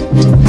Thank